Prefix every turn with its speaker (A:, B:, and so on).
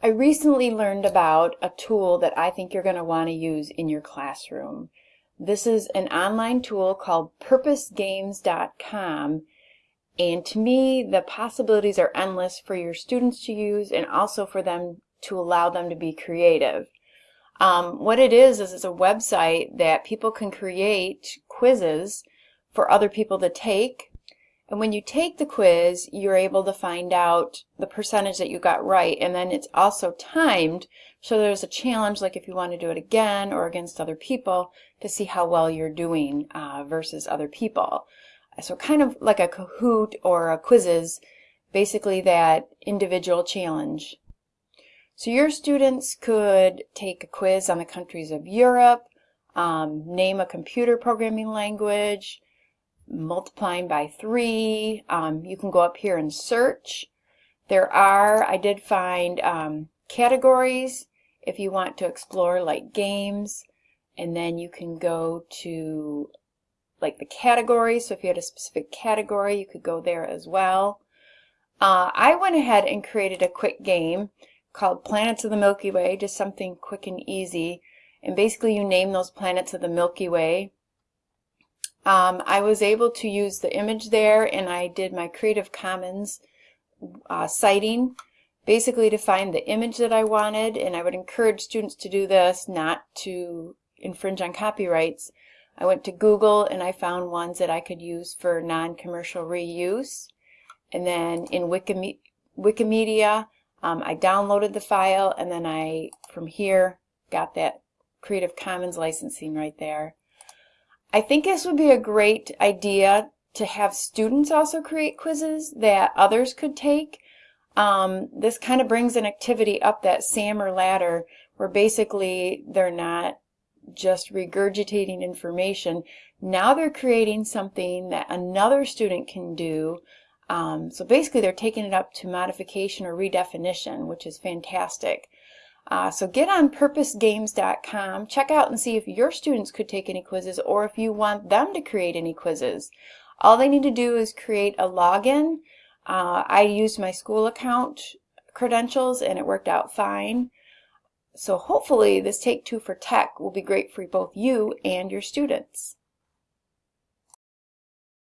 A: I recently learned about a tool that I think you're going to want to use in your classroom. This is an online tool called purposegames.com and to me the possibilities are endless for your students to use and also for them to allow them to be creative. Um, what it is is it's a website that people can create quizzes for other people to take and when you take the quiz, you're able to find out the percentage that you got right. And then it's also timed. So there's a challenge, like if you want to do it again or against other people, to see how well you're doing uh, versus other people. So kind of like a Kahoot or a Quizizz, basically that individual challenge. So your students could take a quiz on the countries of Europe, um, name a computer programming language, multiplying by 3. Um, you can go up here and search. There are, I did find um, categories if you want to explore like games and then you can go to like the category so if you had a specific category you could go there as well. Uh, I went ahead and created a quick game called Planets of the Milky Way, just something quick and easy. And basically you name those planets of the Milky Way um, I was able to use the image there and I did my Creative Commons uh, citing basically to find the image that I wanted and I would encourage students to do this not to infringe on copyrights. I went to Google and I found ones that I could use for non-commercial reuse and then in Wikime Wikimedia um, I downloaded the file and then I from here got that Creative Commons licensing right there. I think this would be a great idea to have students also create quizzes that others could take. Um, this kind of brings an activity up that SAMR ladder where basically they're not just regurgitating information. Now they're creating something that another student can do. Um, so basically they're taking it up to modification or redefinition, which is fantastic. Uh, so get on purposegames.com, check out and see if your students could take any quizzes or if you want them to create any quizzes. All they need to do is create a login. Uh, I used my school account credentials and it worked out fine. So hopefully this Take Two for Tech will be great for both you and your students.